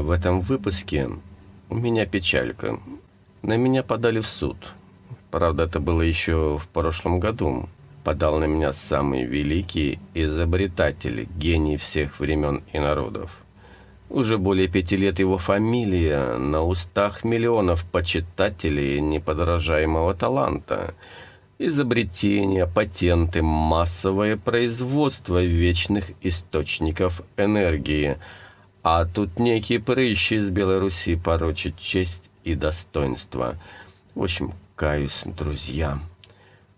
В этом выпуске у меня печалька. На меня подали в суд. Правда, это было еще в прошлом году. Подал на меня самый великий изобретатель, гений всех времен и народов. Уже более пяти лет его фамилия на устах миллионов почитателей неподражаемого таланта. Изобретения, патенты, массовое производство вечных источников энергии. А тут некие прыщи из Беларуси порочат честь и достоинство. В общем, каюсь, друзья.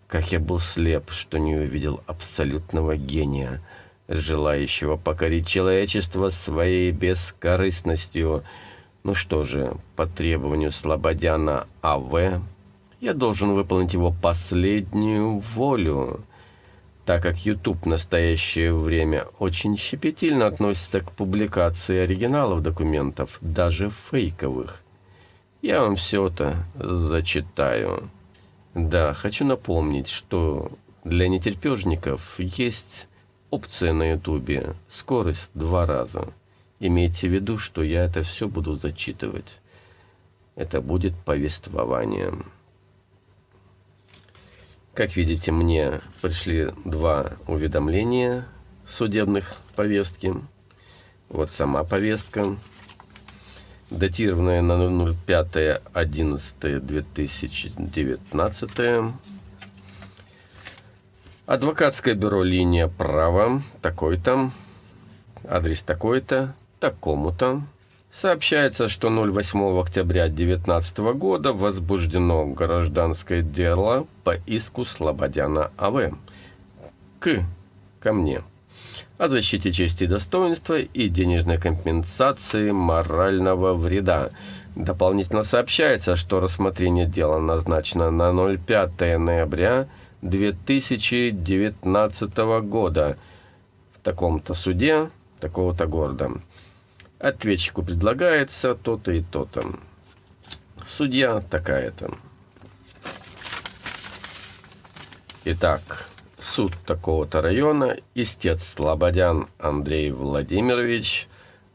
Как я был слеп, что не увидел абсолютного гения – желающего покорить человечество своей бескорыстностью. Ну что же, по требованию Слободяна А.В. я должен выполнить его последнюю волю, так как YouTube в настоящее время очень щепетильно относится к публикации оригиналов документов, даже фейковых. Я вам все это зачитаю. Да, хочу напомнить, что для нетерпежников есть Опция на ютубе. Скорость два раза. Имейте в виду, что я это все буду зачитывать. Это будет повествование. Как видите, мне пришли два уведомления судебных повестки. Вот сама повестка, датированная на 05.11.2019 Адвокатское бюро «Линия права», такой-то, адрес такой-то, такому-то. Сообщается, что 08 октября 2019 года возбуждено гражданское дело по иску Слободяна А.В. К. Ко мне. О защите чести и достоинства и денежной компенсации морального вреда. Дополнительно сообщается, что рассмотрение дела назначено на 05 ноября 2019 года в таком-то суде такого-то города. Ответчику предлагается то-то и то-то. Судья такая-то. Итак, суд такого-то района, истец Слободян Андрей Владимирович,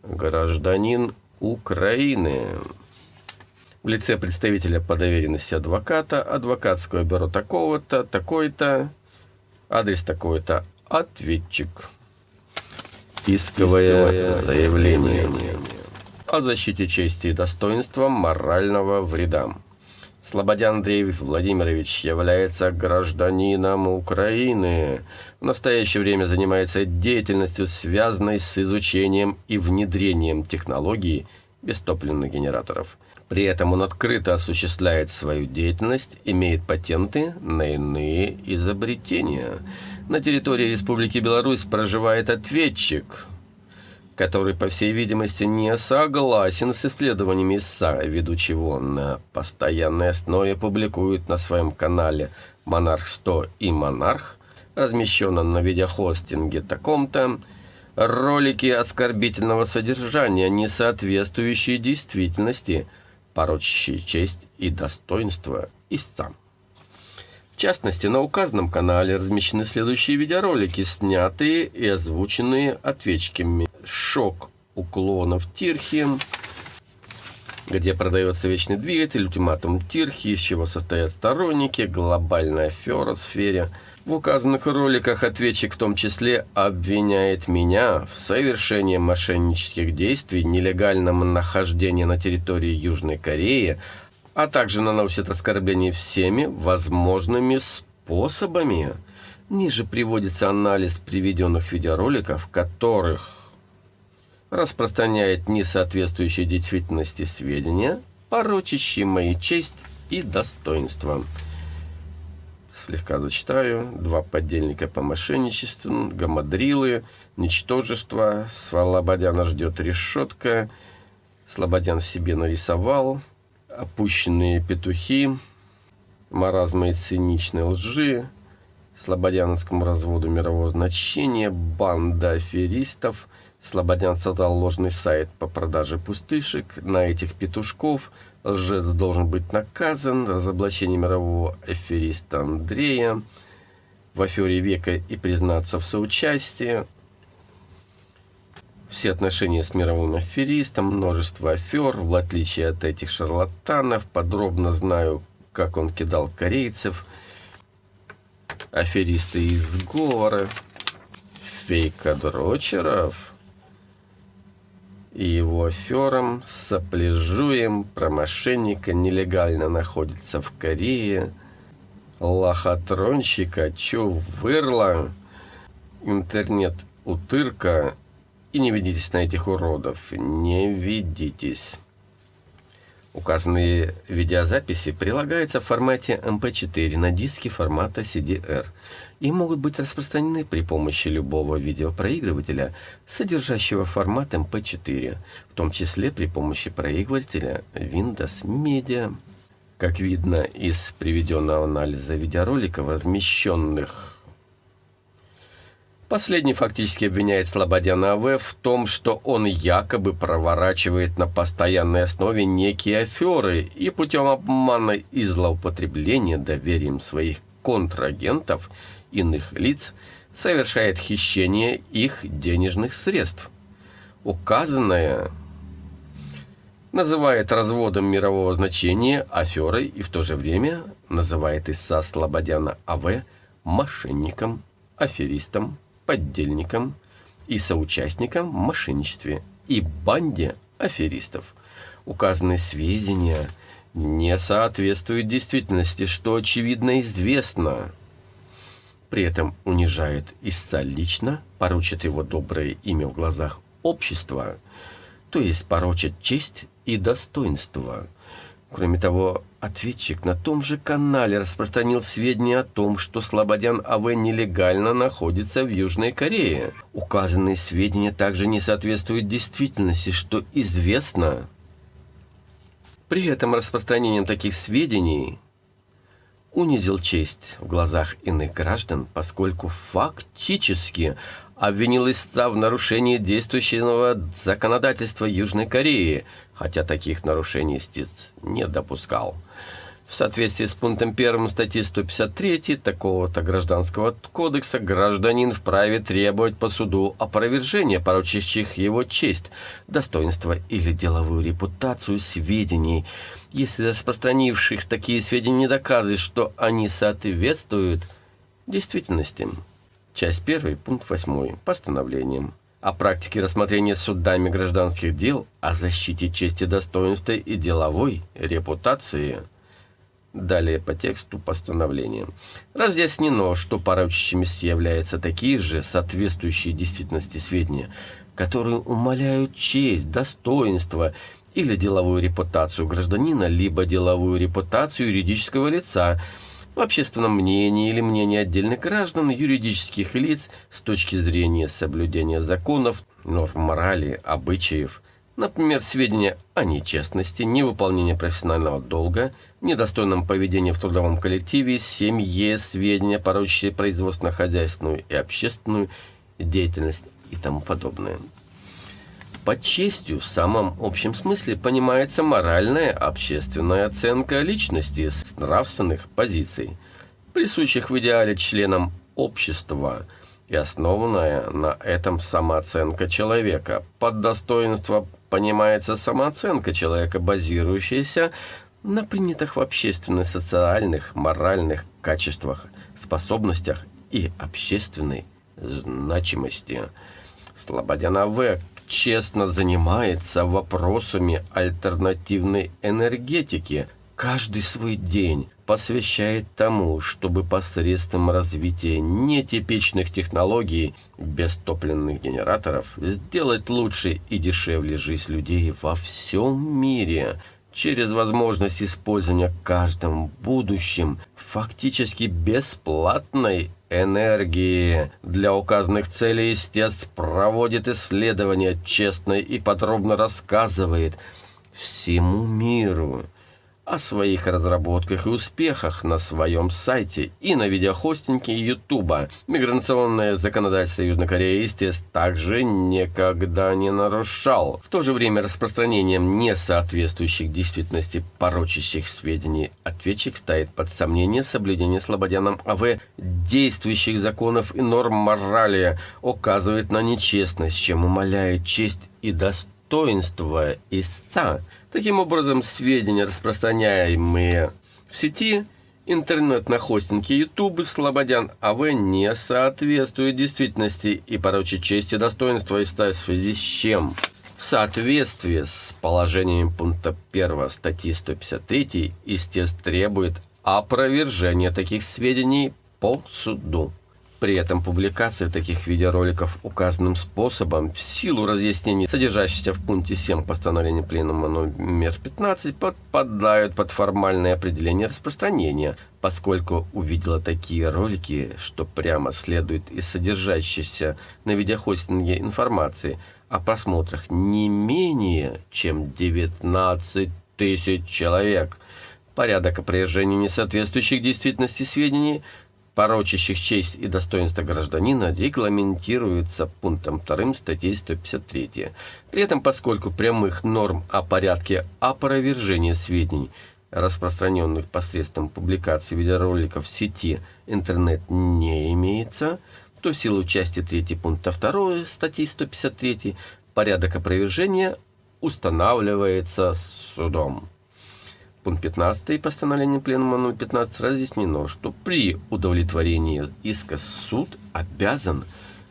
гражданин Украины в лице представителя по доверенности адвоката, адвокатское бюро такого-то, такой-то, адрес такой-то, ответчик. Исковое, заявление о защите чести и достоинства морального вреда. Слободян Андрей Владимирович является гражданином Украины. В настоящее время занимается деятельностью, связанной с изучением и внедрением технологий бестопливных генераторов – при этом он открыто осуществляет свою деятельность, имеет патенты на иные изобретения. На территории Республики Беларусь проживает ответчик, который, по всей видимости, не согласен с исследованиями ИСА, ввиду чего он на постоянной основе публикует на своем канале «Монарх-100» и «Монарх», размещенном на видеохостинге таком-то, ролики оскорбительного содержания, не соответствующие действительности – порочащие честь и достоинство истца. В частности, на указанном канале размещены следующие видеоролики, снятые и озвученные ответчиками. Шок уклонов Тирхи, где продается вечный двигатель, ультиматум Тирхи, из чего состоят сторонники, глобальная афера в сфере – в указанных роликах ответчик в том числе обвиняет меня в совершении мошеннических действий, нелегальном нахождении на территории Южной Кореи, а также наносит оскорбления всеми возможными способами. Ниже приводится анализ приведенных видеороликов, которых распространяет несоответствующие действительности сведения, порочащие мои честь и достоинство слегка зачитаю. Два подельника по мошенничеству, гамадрилы, ничтожество. Слободяна ждет решетка. Слободян себе нарисовал. Опущенные петухи. Маразмы и циничной лжи. Слободяновскому разводу мирового значения. Банда аферистов. Слободян создал ложный сайт по продаже пустышек. На этих петушков – Лжец должен быть наказан. Разоблачение мирового афериста Андрея в афере века и признаться в соучастии. все отношения с мировым аферистом, множество афер, в отличие от этих шарлатанов, подробно знаю, как он кидал корейцев, аферисты из сговора, фейкодрочеров и его аферам сопляжуем. Про мошенника нелегально находится в Корее, лохотронщика Чувырла, интернет-утырка и не ведитесь на этих уродов, не ведитесь. Указанные видеозаписи прилагаются в формате MP4 на диске формата CDR и могут быть распространены при помощи любого видеопроигрывателя, содержащего формат MP4, в том числе при помощи проигрывателя Windows Media. Как видно из приведенного анализа видеороликов, размещенных Последний фактически обвиняет Слободяна АВ в том, что он якобы проворачивает на постоянной основе некие аферы и путем обмана и злоупотребления доверием своих контрагентов иных лиц совершает хищение их денежных средств. Указанное называет разводом мирового значения аферой и в то же время называет Исса Слободяна АВ мошенником, аферистом, поддельникам и соучастникам в мошенничестве и банде аферистов. Указанные сведения не соответствуют действительности, что очевидно известно. При этом унижает истца лично, поручит его доброе имя в глазах общества, то есть порочит честь и достоинство – Кроме того, ответчик на том же канале распространил сведения о том, что Слободян АВ нелегально находится в Южной Корее. Указанные сведения также не соответствуют действительности, что известно. При этом распространением таких сведений унизил честь в глазах иных граждан, поскольку фактически обвинил истца в нарушении действующего законодательства Южной Кореи, хотя таких нарушений истец не допускал. В соответствии с пунктом 1 статьи 153 такого-то гражданского кодекса гражданин вправе требовать по суду опровержения порочащих его честь, достоинство или деловую репутацию сведений, если распространивших такие сведения не доказывает, что они соответствуют действительности. Часть 1, пункт 8. Постановлением о практике рассмотрения судами гражданских дел, о защите чести, достоинства и деловой репутации. Далее по тексту постановления. Разъяснено, что порочащимися являются такие же соответствующие действительности сведения, которые умаляют честь, достоинство или деловую репутацию гражданина, либо деловую репутацию юридического лица – в общественном мнении или мнении отдельных граждан, юридических лиц с точки зрения соблюдения законов, норм морали, обычаев, например, сведения о нечестности, невыполнении профессионального долга, недостойном поведении в трудовом коллективе, семье, сведения, порочащие производственно-хозяйственную и общественную деятельность и тому подобное. Под честью в самом общем смысле понимается моральная общественная оценка личности с нравственных позиций, присущих в идеале членам общества и основанная на этом самооценка человека. Под достоинство понимается самооценка человека, базирующаяся на принятых в общественных, социальных, моральных качествах, способностях и общественной значимости. Слободяна В честно занимается вопросами альтернативной энергетики, каждый свой день посвящает тому, чтобы посредством развития нетипичных технологий без топливных генераторов сделать лучше и дешевле жизнь людей во всем мире через возможность использования каждым будущем фактически бесплатной энергии. Для указанных целей истец проводит исследования, честно и подробно рассказывает всему миру о своих разработках и успехах на своем сайте и на видеохостинге Ютуба. Миграционное законодательство Южной Кореи, естественно, также никогда не нарушал. В то же время распространением несоответствующих действительности порочащих сведений ответчик ставит под сомнение соблюдение Слободяном АВ действующих законов и норм морали, указывает на нечестность, чем умаляет честь и достоинство истца. Таким образом, сведения, распространяемые в сети, интернет на хостинге YouTube Слободян АВ не соответствует действительности и порочит честь и достоинство и в связи с чем? В соответствии с положением пункта 1 статьи 153 истец требует опровержения таких сведений по суду. При этом публикация таких видеороликов указанным способом в силу разъяснений, содержащихся в пункте 7 постановления Пленума номер 15, подпадают под формальное определение распространения, поскольку увидела такие ролики, что прямо следует из содержащейся на видеохостинге информации о просмотрах не менее чем 19 тысяч человек. Порядок опровержения несоответствующих действительности сведений – порочащих честь и достоинство гражданина, регламентируется пунктом 2 статьи 153. При этом, поскольку прямых норм о порядке опровержения сведений, распространенных посредством публикации видеороликов в сети интернет не имеется, то в силу части 3 пункта 2 статьи 153 порядок опровержения устанавливается судом. Пункт 15 постановления Пленума номер 15 разъяснено, что при удовлетворении иска суд обязан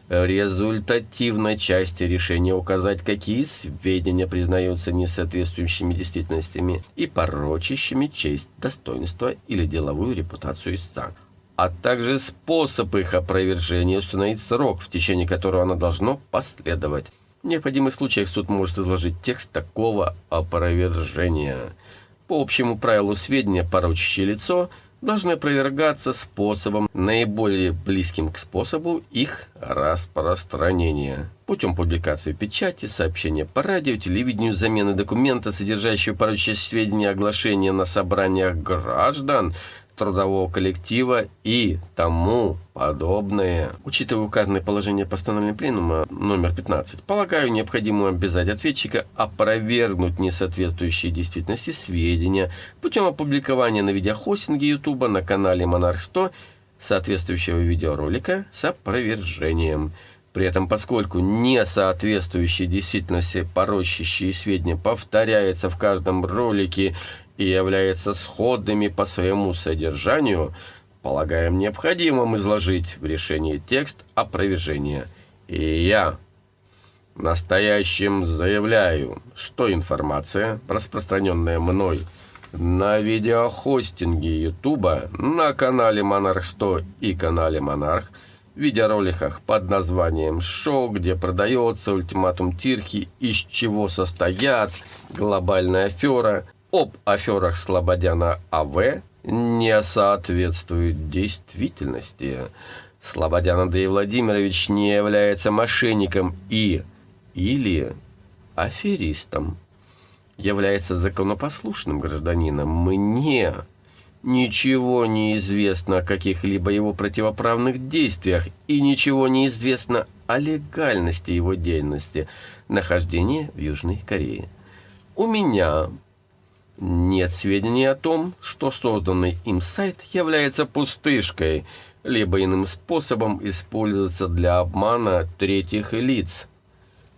в результативной части решения указать, какие сведения признаются несоответствующими действительностями и порочащими честь, достоинство или деловую репутацию истца, а также способ их опровержения установить срок, в течение которого оно должно последовать. В необходимых случаях суд может изложить текст такого опровержения – по общему правилу сведения, порочащее лицо, должны опровергаться способом, наиболее близким к способу их распространения. Путем публикации печати, сообщения по радио, телевидению, замены документа, содержащего порочащие сведения, оглашения на собраниях граждан, трудового коллектива и тому подобное. Учитывая указанное положение постановления Пленума номер 15, полагаю необходимо обязать ответчика опровергнуть несоответствующие действительности сведения путем опубликования на видеохостинге YouTube на канале Монарх 100 соответствующего видеоролика с опровержением. При этом, поскольку несоответствующие действительности порочащие сведения повторяются в каждом ролике и являются сходными по своему содержанию, полагаем необходимым изложить в решении текст опровержения. И я настоящим заявляю, что информация, распространенная мной на видеохостинге Ютуба, на канале Монарх 100 и канале Монарх, в видеороликах под названием «Шоу», где продается ультиматум Тирхи, из чего состоят глобальная афера – об аферах Слободяна А.В. не соответствует действительности. Слободян Андрей Владимирович не является мошенником и или аферистом. Является законопослушным гражданином. Мне ничего не известно о каких-либо его противоправных действиях и ничего не известно о легальности его деятельности, нахождения в Южной Корее. У меня нет сведений о том, что созданный им сайт является пустышкой, либо иным способом используется для обмана третьих лиц.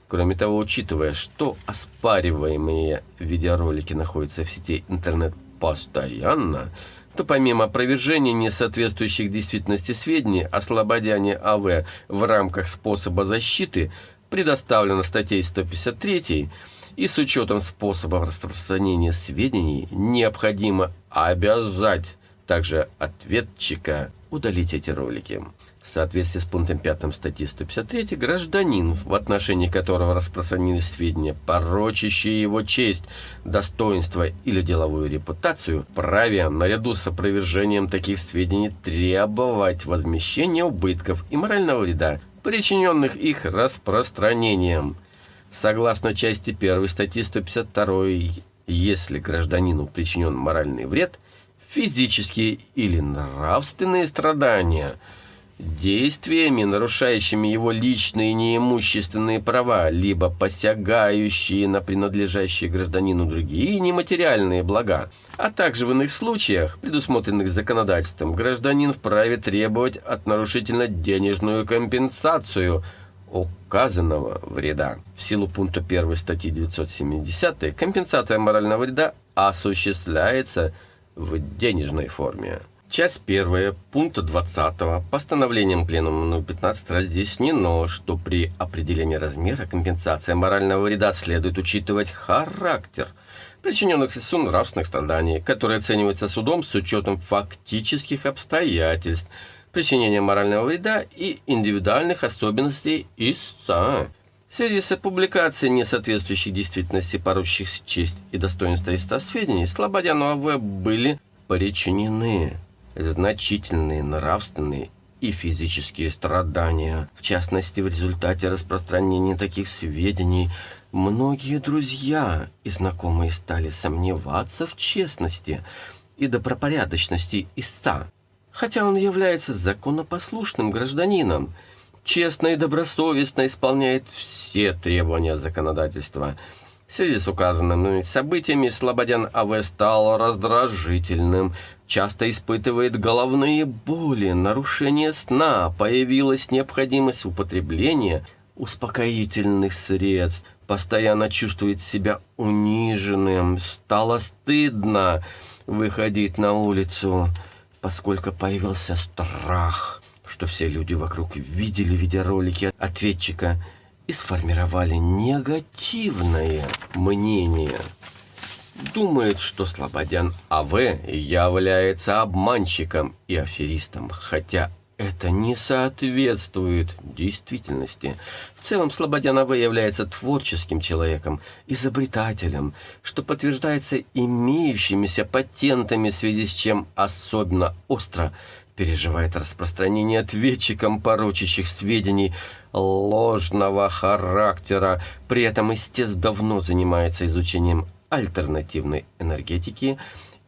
Кроме того, учитывая, что оспариваемые видеоролики находятся в сети интернет постоянно, то помимо опровержения несоответствующих действительности сведений о слободяне АВ в рамках способа защиты предоставлено статьей 153 и с учетом способов распространения сведений необходимо обязать также ответчика удалить эти ролики. В соответствии с пунктом 5 статьи 153 гражданин, в отношении которого распространились сведения, порочащие его честь, достоинство или деловую репутацию, праве наряду с опровержением таких сведений требовать возмещения убытков и морального вреда, причиненных их распространением. Согласно части 1 статьи 152 если гражданину причинен моральный вред, физические или нравственные страдания – действиями, нарушающими его личные неимущественные права, либо посягающие на принадлежащие гражданину другие нематериальные блага, а также в иных случаях, предусмотренных законодательством, гражданин вправе требовать от нарушителя денежную компенсацию указанного вреда. В силу пункта 1 статьи 970 компенсация морального вреда осуществляется в денежной форме. Часть первая пункта 20 постановлением Пленума номер 15 разъяснено, что при определении размера компенсации морального вреда следует учитывать характер причиненных ИСУ нравственных страданий, которые оцениваются судом с учетом фактических обстоятельств причинения морального вреда и индивидуальных особенностей истца. В связи с публикацией несоответствующих действительности поручащих честь и достоинство истца сведений, Слободяну АВ были причинены значительные нравственные и физические страдания. В частности, в результате распространения таких сведений многие друзья и знакомые стали сомневаться в честности и добропорядочности истца, хотя он является законопослушным гражданином, честно и добросовестно исполняет все требования законодательства – в связи с указанными событиями Слободян А.В. стал раздражительным, часто испытывает головные боли, нарушение сна, появилась необходимость употребления успокоительных средств, постоянно чувствует себя униженным, стало стыдно выходить на улицу, поскольку появился страх, что все люди вокруг видели видеоролики ответчика – и сформировали негативное мнение. Думает, что Слободян А.В. является обманщиком и аферистом, хотя это не соответствует действительности. В целом Слободян А.В. является творческим человеком, изобретателем, что подтверждается имеющимися патентами, в связи с чем особенно остро переживает распространение ответчиком порочащих сведений ложного характера. При этом истец давно занимается изучением альтернативной энергетики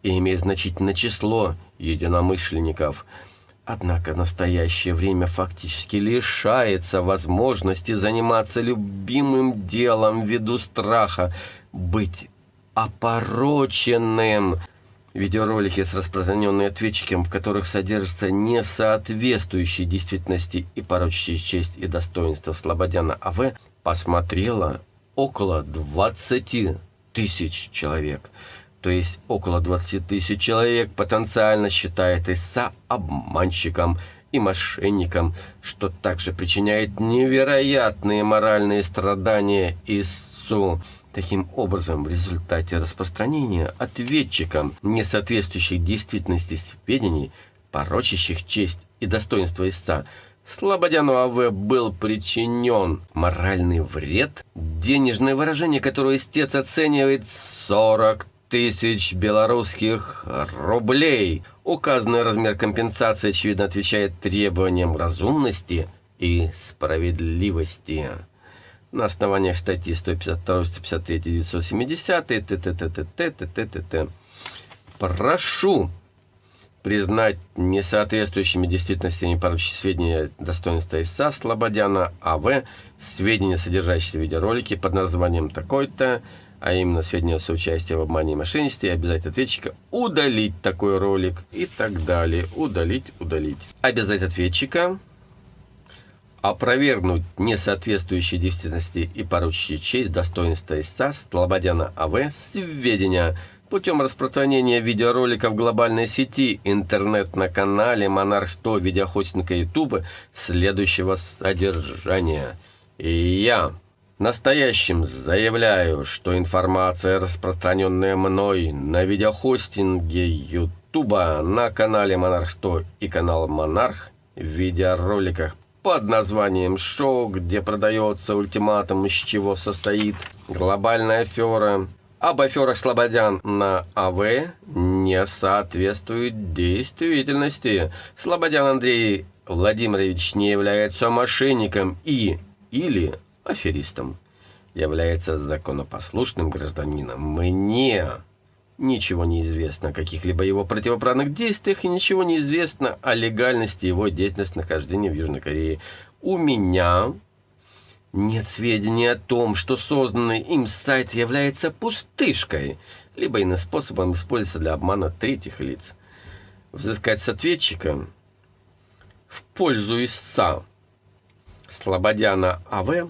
и имеет значительное число единомышленников. Однако настоящее время фактически лишается возможности заниматься любимым делом ввиду страха быть опороченным – Видеоролики с распространенными ответчиком, в которых содержатся несоответствующие действительности и порочащие честь и достоинство Слободяна А.В., посмотрело около 20 тысяч человек. То есть около 20 тысяч человек потенциально считает Иса обманщиком и мошенником, что также причиняет невероятные моральные страдания Ису. Таким образом, в результате распространения ответчикам несоответствующих действительности сведений, порочащих честь и достоинство истца, Слободяну А.В. был причинен моральный вред, денежное выражение, которое истец оценивает 40 тысяч белорусских рублей. Указанный размер компенсации, очевидно, отвечает требованиям разумности и справедливости на основаниях статьи 152, 153, 970, т.т.т.т. т.т.т. Прошу признать несоответствующими действительностями поручить сведения достоинства ИСА Слободяна А.В. сведения, содержащиеся в видеоролике под названием такой-то, а именно сведения о соучастии в обмане и мошенничестве, обязать ответчика удалить такой ролик и так далее. Удалить, удалить. Обязать ответчика опровергнуть несоответствующие действительности и порочащие честь, достоинства истца Слободяна А.В. сведения путем распространения видеороликов в глобальной сети интернет на канале Монарх 100 видеохостинга YouTube следующего содержания. И я настоящим заявляю, что информация, распространенная мной на видеохостинге YouTube на канале Монарх 100 и канал Монарх в видеороликах под названием «Шоу», где продается ультиматум, из чего состоит глобальная афера. Об аферах Слободян на АВ не соответствует действительности. Слободян Андрей Владимирович не является мошенником и или аферистом. является законопослушным гражданином. Мне ничего не известно о каких-либо его противоправных действиях и ничего не известно о легальности его деятельности нахождения в Южной Корее. У меня нет сведений о том, что созданный им сайт является пустышкой, либо иным способом используется для обмана третьих лиц. Взыскать с ответчика в пользу истца Слободяна А.В.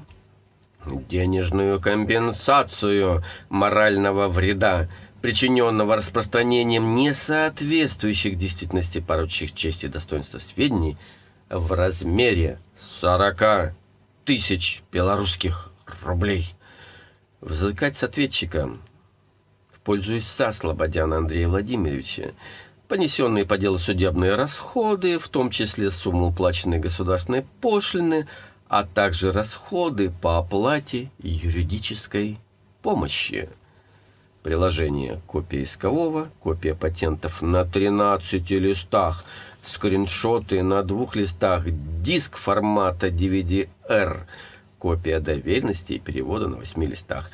денежную компенсацию морального вреда, причиненного распространением несоответствующих действительности порочных чести и достоинства сведений в размере 40 тысяч белорусских рублей. Взыскать с ответчика в пользу истца Слободяна Андрея Владимировича понесенные по делу судебные расходы, в том числе сумму уплаченной государственной пошлины, а также расходы по оплате юридической помощи. Приложение копия искового, копия патентов на 13 листах, скриншоты на двух листах, диск формата DVD-R, копия доверенности и перевода на 8 листах,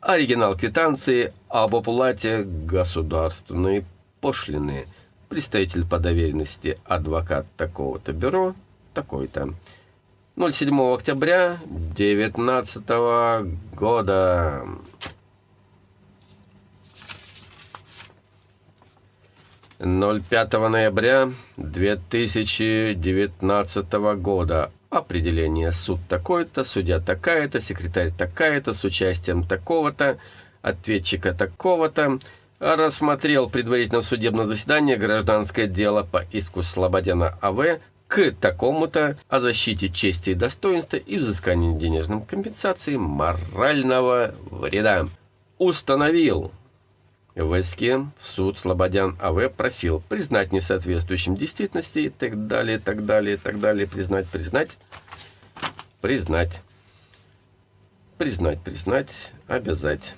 оригинал квитанции об оплате государственной пошлины, представитель по доверенности адвокат такого-то бюро, такой-то. 07 октября 2019 года. Ноль пятого ноября 2019 года. Определение. Суд такой-то, судья такая-то, секретарь такая-то, с участием такого-то, ответчика такого-то рассмотрел предварительно в судебном заседании гражданское дело по иску Слободяна А.В. к такому-то о защите чести и достоинства и взыскании денежной компенсации морального вреда. Установил. В иске в суд Слободян А.В. просил признать несоответствующим действительности и так далее, так далее, так далее, признать, признать, признать, признать, признать, обязать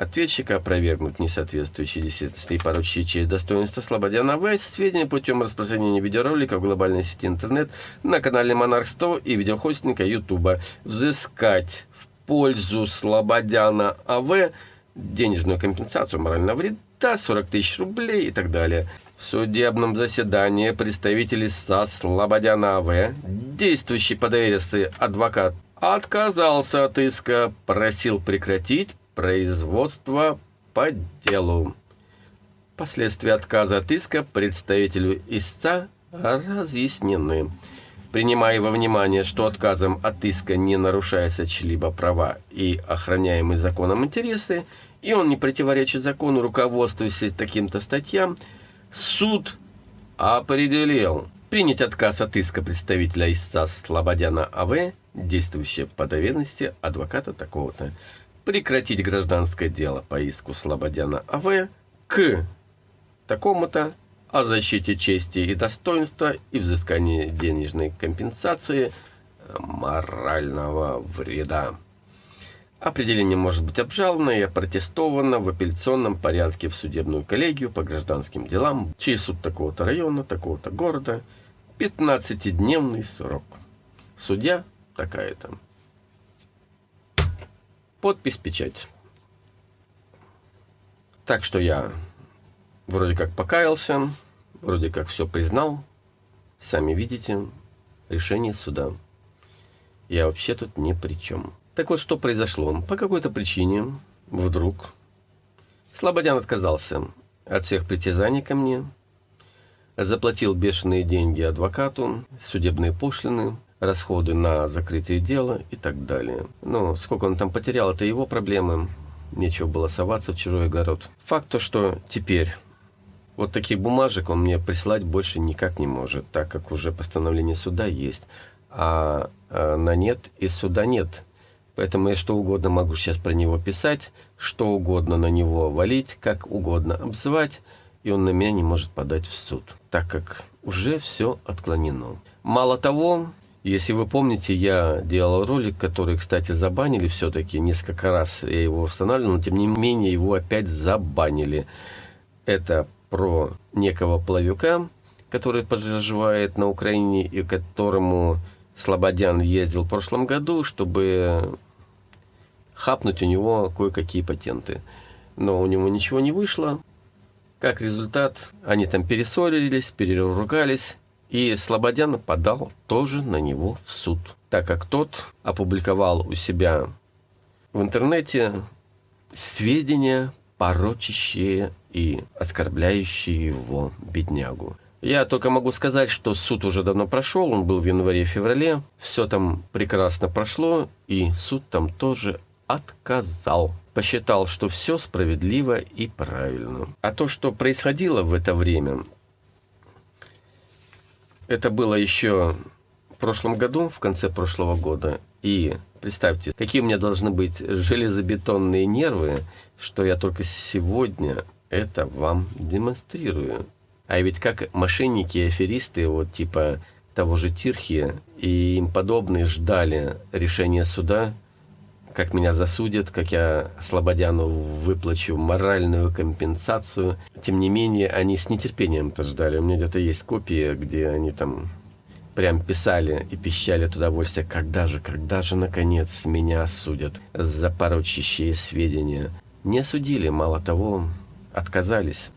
ответчика опровергнуть несоответствующие действительности и поручить честь достоинства Слободяна В. сведения путем распространения видеоролика в глобальной сети интернет на канале Монарх 100 и видеохостинга Ютуба. Взыскать в пользу Слободяна А.В. денежную компенсацию морального вреда 40 тысяч рублей и так далее. В судебном заседании представители СА Слободяна А.В., действующий по доверенности адвокат, отказался от иска, просил прекратить производства по делу. Последствия отказа от иска представителю истца разъяснены. Принимая во внимание, что отказом от иска не нарушаются чьи-либо права и охраняемые законом интересы, и он не противоречит закону, руководствуясь таким-то статьям, суд определил принять отказ от иска представителя истца Слободяна А.В., действующего по доверенности адвоката такого-то прекратить гражданское дело по иску Слободяна А.В. к такому-то о защите чести и достоинства и взыскании денежной компенсации морального вреда. Определение может быть обжаловано и опротестовано в апелляционном порядке в судебную коллегию по гражданским делам, чей суд такого-то района, такого-то города, 15-дневный срок. Судья такая-то. Подпись, печать. Так что я вроде как покаялся, вроде как все признал. Сами видите, решение суда. Я вообще тут ни при чем. Так вот, что произошло? По какой-то причине, вдруг, Слободян отказался от всех притязаний ко мне, заплатил бешеные деньги адвокату, судебные пошлины, расходы на закрытие дела и так далее. Ну, сколько он там потерял, это его проблемы. Нечего было соваться в чужой огород. Факт то, что теперь вот таких бумажек он мне присылать больше никак не может, так как уже постановление суда есть, а, а на нет и суда нет. Поэтому я что угодно могу сейчас про него писать, что угодно на него валить, как угодно обзывать, и он на меня не может подать в суд, так как уже все отклонено. Мало того, если вы помните, я делал ролик, который, кстати, забанили все-таки несколько раз. Я его устанавливал, но тем не менее его опять забанили. Это про некого плавюка, который проживает на Украине и которому Слободян ездил в прошлом году, чтобы хапнуть у него кое-какие патенты. Но у него ничего не вышло. Как результат, они там перессорились, переругались, и Слободян подал тоже на него в суд, так как тот опубликовал у себя в интернете сведения, порочащие и оскорбляющие его беднягу. Я только могу сказать, что суд уже давно прошел, он был в январе-феврале, все там прекрасно прошло, и суд там тоже отказал. Посчитал, что все справедливо и правильно. А то, что происходило в это время, это было еще в прошлом году, в конце прошлого года. И представьте, какие у меня должны быть железобетонные нервы, что я только сегодня это вам демонстрирую. А ведь как мошенники и аферисты, вот типа того же Тирхи и им подобные ждали решения суда, как меня засудят, как я Слободяну выплачу моральную компенсацию. Тем не менее, они с нетерпением это ждали. У меня где-то есть копии, где они там прям писали и пищали от удовольствия, когда же, когда же, наконец, меня осудят за порочащие сведения. Не осудили, мало того, отказались.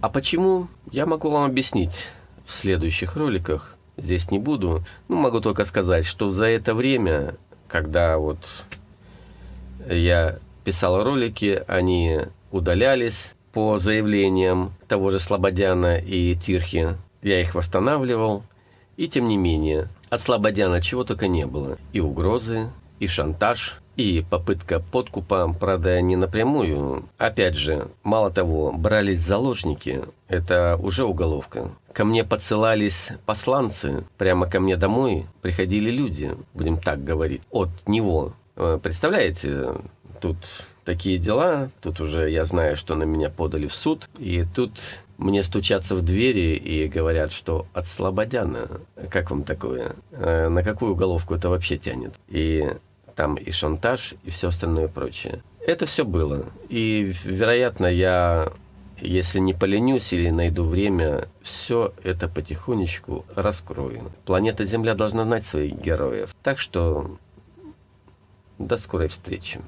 А почему, я могу вам объяснить в следующих роликах. Здесь не буду. Ну, могу только сказать, что за это время, когда вот я писал ролики, они удалялись по заявлениям того же Слободяна и Тирхи. Я их восстанавливал. И тем не менее, от Слободяна чего только не было. И угрозы, и шантаж, и попытка подкупа, правда, не напрямую. Опять же, мало того, брались заложники, это уже уголовка. Ко мне подсылались посланцы, прямо ко мне домой приходили люди, будем так говорить, от него. Э, представляете, тут такие дела, тут уже я знаю, что на меня подали в суд, и тут мне стучатся в двери и говорят, что от Слободяна. Как вам такое? Э, на какую уголовку это вообще тянет? И там и шантаж, и все остальное прочее. Это все было. И, вероятно, я, если не поленюсь или найду время, все это потихонечку раскрою. Планета Земля должна знать своих героев. Так что до скорой встречи.